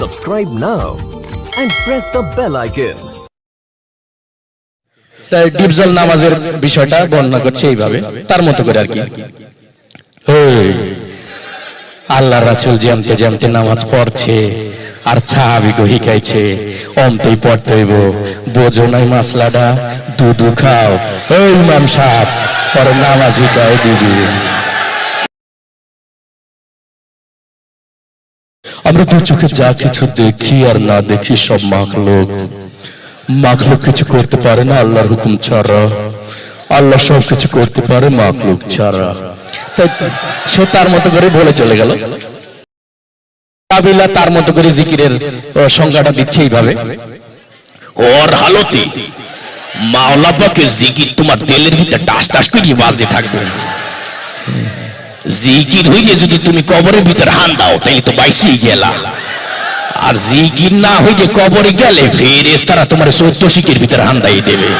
Subscribe now and press the bell icon. তাই ডিপজল নামাজের বিষয়টা বর্ণনা করছে এইভাবে, তার মতো করে আর কি। আল্লাহ রাসুল জামতে জামতে নামাজ পড়ছে, আর সাহাবিকে শিখাইছে অমতেই পড়তে হইব। বোঝো নাই মাসলাটা, দুধু খাও। ওই ইমাম সাহেব, পরে নামাজ শিখাই দিবি। আমরা দু চোখে যা কিছু দেখি আর না দেখি সব মাখলোক মাখলুক কিছু করতে পারে না আল্লাহর হুকুম ছাড়া। আল্লাহ সব কিছু করতে পারে মাখলুক ছাড়া। সে তার মতো করে বলে চলে গেল। কাবিলা তার মতো করে জিকিরের সংজ্ঞাটা দিচ্ছে এইভাবে। ওর হালতে মাওলা পাকে জিকির তোমার তেলের ভিতরে টাস টাস করে বাজতে থাকবে। জিকির হইলে যদি তুমি কবরের ভিতরে হান দাও তাই তো বাইশি গেলা। আর জিকির না হইলে কবরে গেলে ফেরেস তারা তোমার সত্য শিকের ভিতরে হান দাই দেবে।